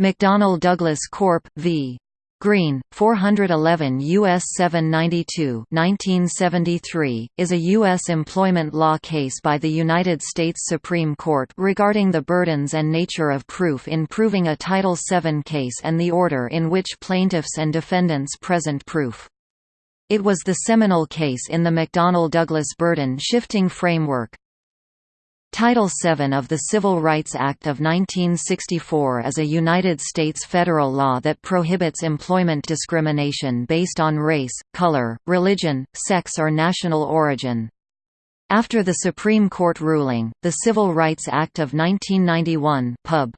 McDonnell Douglas Corp. v. Green, 411 U.S. 792 1973, is a U.S. employment law case by the United States Supreme Court regarding the burdens and nature of proof in proving a Title VII case and the order in which plaintiffs and defendants present proof. It was the seminal case in the McDonnell-Douglas burden-shifting framework, Title VII of the Civil Rights Act of 1964 is a United States federal law that prohibits employment discrimination based on race, color, religion, sex or national origin. After the Supreme Court ruling, the Civil Rights Act of 1991 Pub.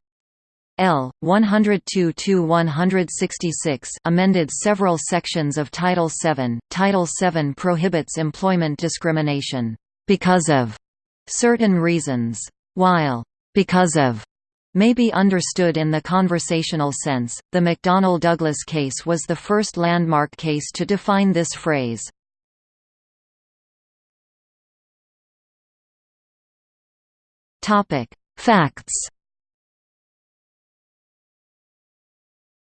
L. 102-166 amended several sections of Title VII. Title VII prohibits employment discrimination because of certain reasons. While because of may be understood in the conversational sense, the McDonnell-Douglas case was the first landmark case to define this phrase. Topic: Facts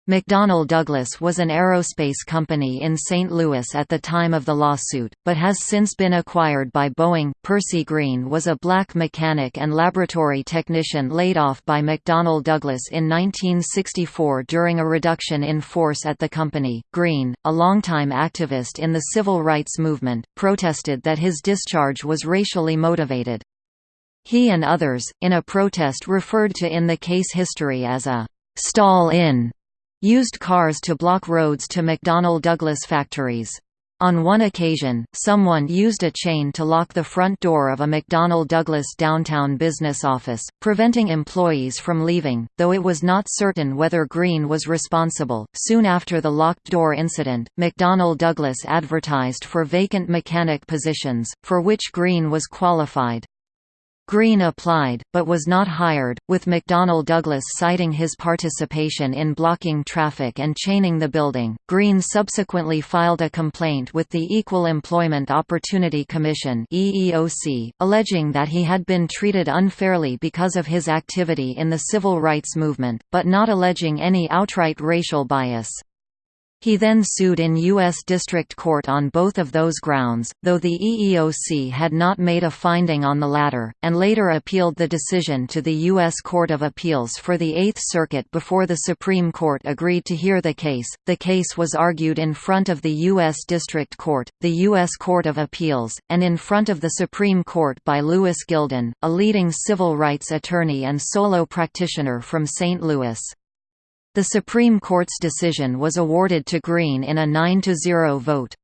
McDonnell Douglas was an aerospace company in St. Louis at the time of the lawsuit, but has since been acquired by Boeing. Percy Green was a black mechanic and laboratory technician laid off by McDonnell Douglas in 1964 during a reduction in force at the company. Green, a longtime activist in the civil rights movement, protested that his discharge was racially motivated. He and others, in a protest referred to in the case history as a stall-in used cars to block roads to McDonnell Douglas factories. On one occasion, someone used a chain to lock the front door of a McDonnell Douglas downtown business office, preventing employees from leaving, though it was not certain whether Green was responsible. Soon after the locked door incident, McDonnell Douglas advertised for vacant mechanic positions, for which Green was qualified. Green applied, but was not hired, with McDonnell Douglas citing his participation in blocking traffic and chaining the building. Green subsequently filed a complaint with the Equal Employment Opportunity Commission (EEOC), alleging that he had been treated unfairly because of his activity in the civil rights movement, but not alleging any outright racial bias. He then sued in U.S. District Court on both of those grounds, though the EEOC had not made a finding on the latter, and later appealed the decision to the U.S. Court of Appeals for the Eighth Circuit before the Supreme Court agreed to hear the case. The case was argued in front of the U.S. District Court, the U.S. Court of Appeals, and in front of the Supreme Court by Louis Gilden, a leading civil rights attorney and solo practitioner from St. Louis. The Supreme Court's decision was awarded to Green in a 9–0 vote.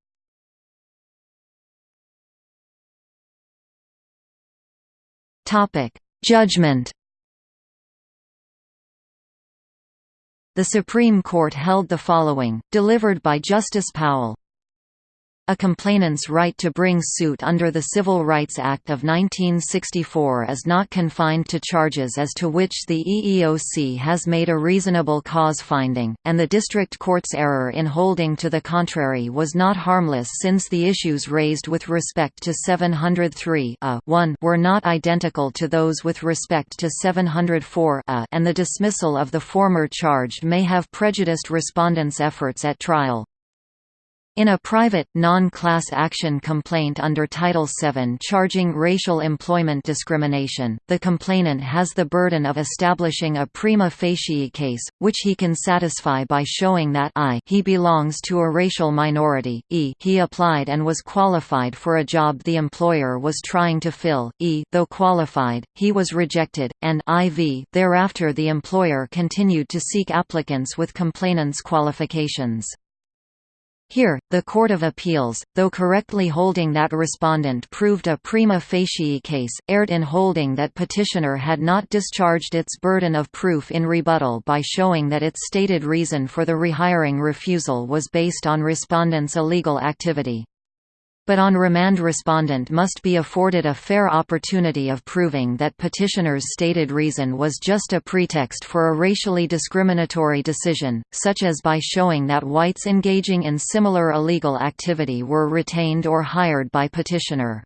Judgment The Supreme Court held the following, delivered by Justice Powell a complainant's right to bring suit under the Civil Rights Act of 1964 is not confined to charges as to which the EEOC has made a reasonable cause finding, and the district court's error in holding to the contrary was not harmless since the issues raised with respect to 703 uh, were not identical to those with respect to 704 uh, and the dismissal of the former charge may have prejudiced respondents' efforts at trial. In a private, non-class action complaint under Title VII charging racial employment discrimination, the complainant has the burden of establishing a prima facie case, which he can satisfy by showing that I he belongs to a racial minority, e he applied and was qualified for a job the employer was trying to fill, e though qualified, he was rejected, and iv thereafter the employer continued to seek applicants with complainant's qualifications. Here, the Court of Appeals, though correctly holding that respondent proved a prima facie case, erred in holding that petitioner had not discharged its burden of proof in rebuttal by showing that its stated reason for the rehiring refusal was based on respondent's illegal activity but on remand respondent must be afforded a fair opportunity of proving that petitioner's stated reason was just a pretext for a racially discriminatory decision, such as by showing that whites engaging in similar illegal activity were retained or hired by petitioner.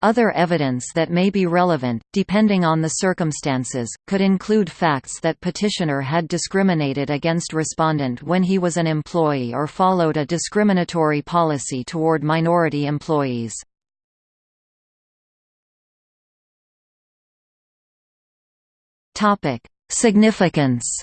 Other evidence that may be relevant, depending on the circumstances, could include facts that petitioner had discriminated against respondent when he was an employee or followed a discriminatory policy toward minority employees. Significance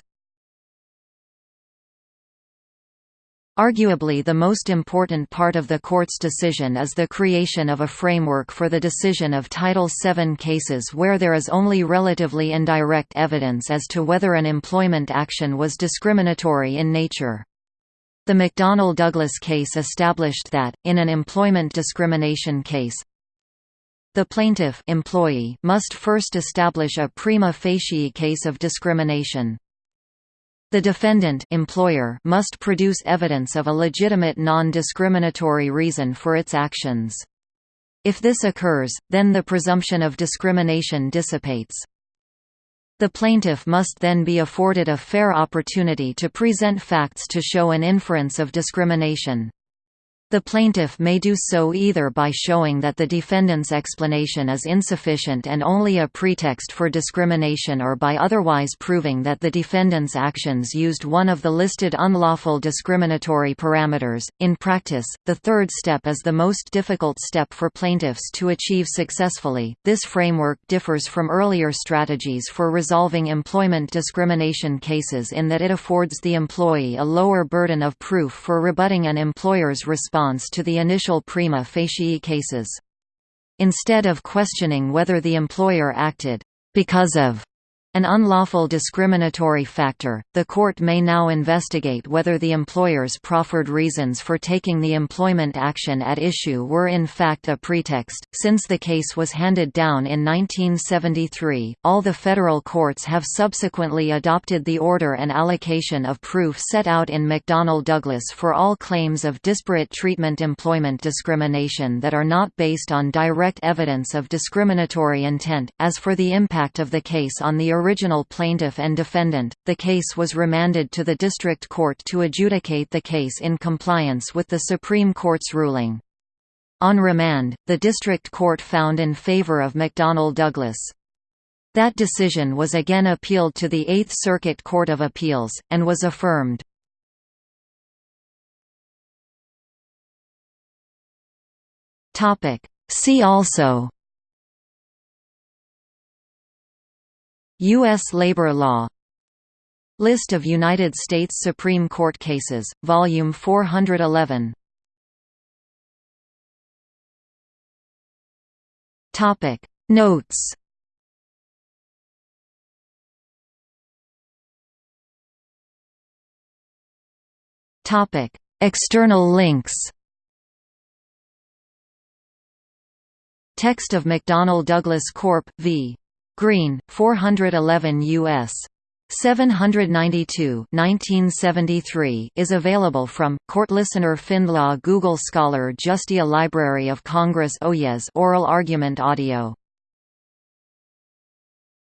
Arguably the most important part of the court's decision is the creation of a framework for the decision of Title VII cases where there is only relatively indirect evidence as to whether an employment action was discriminatory in nature. The McDonnell-Douglas case established that, in an employment discrimination case, the plaintiff employee must first establish a prima facie case of discrimination. The defendant employer must produce evidence of a legitimate non-discriminatory reason for its actions. If this occurs, then the presumption of discrimination dissipates. The plaintiff must then be afforded a fair opportunity to present facts to show an inference of discrimination. The plaintiff may do so either by showing that the defendant's explanation is insufficient and only a pretext for discrimination or by otherwise proving that the defendant's actions used one of the listed unlawful discriminatory parameters. In practice, the third step is the most difficult step for plaintiffs to achieve successfully. This framework differs from earlier strategies for resolving employment discrimination cases in that it affords the employee a lower burden of proof for rebutting an employer's response response to the initial prima facie cases. Instead of questioning whether the employer acted because of an unlawful discriminatory factor, the court may now investigate whether the employer's proffered reasons for taking the employment action at issue were in fact a pretext. Since the case was handed down in 1973, all the federal courts have subsequently adopted the order and allocation of proof set out in McDonnell Douglas for all claims of disparate treatment employment discrimination that are not based on direct evidence of discriminatory intent. As for the impact of the case on the original plaintiff and defendant, the case was remanded to the district court to adjudicate the case in compliance with the Supreme Court's ruling. On remand, the district court found in favor of McDonnell Douglas. That decision was again appealed to the Eighth Circuit Court of Appeals, and was affirmed. See also U.S. labor law List of United States Supreme Court cases, Volume 411 Notes Topic External links Text of McDonnell Douglas Corp. v. Green, 411 U.S. 792 1973 is available from Court Listener FindLaw Google Scholar Justia Library of Congress Oyez oral argument audio